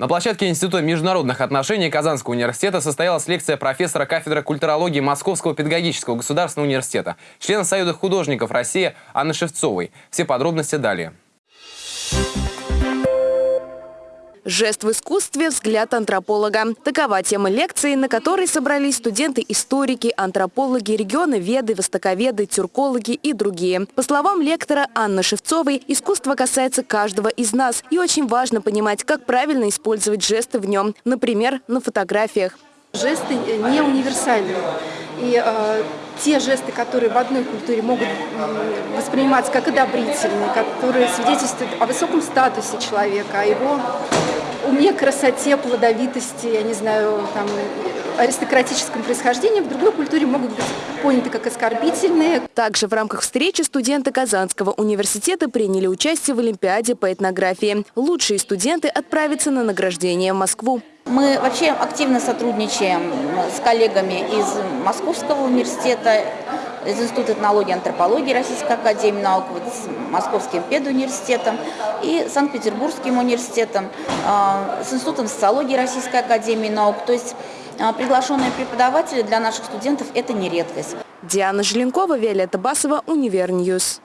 На площадке Института международных отношений Казанского университета состоялась лекция профессора кафедры культурологии Московского педагогического государственного университета, члена Союза художников России Анны Шевцовой. Все подробности далее. Жест в искусстве – взгляд антрополога. Такова тема лекции, на которой собрались студенты-историки, антропологи, регионоведы, востоковеды, тюркологи и другие. По словам лектора Анны Шевцовой, искусство касается каждого из нас. И очень важно понимать, как правильно использовать жесты в нем. Например, на фотографиях. Жесты не универсальны. И э, те жесты, которые в одной культуре могут восприниматься как одобрительные, которые свидетельствуют о высоком статусе человека, о его уме, красоте, плодовитости, я не знаю, там, аристократическом происхождении, в другой культуре могут быть поняты как оскорбительные. Также в рамках встречи студенты Казанского университета приняли участие в Олимпиаде по этнографии. Лучшие студенты отправятся на награждение в Москву. Мы вообще активно сотрудничаем с коллегами из Московского университета, из Института этнологии и антропологии Российской Академии Наук, вот с Московским педуниверситетом и Санкт-Петербургским университетом, а, с Институтом социологии Российской Академии Наук. То есть а, приглашенные преподаватели для наших студентов – это не редкость. Диана Желенкова, Виолетта Басова, Универ News.